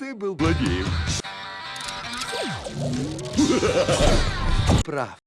ты был злодеем. Прав.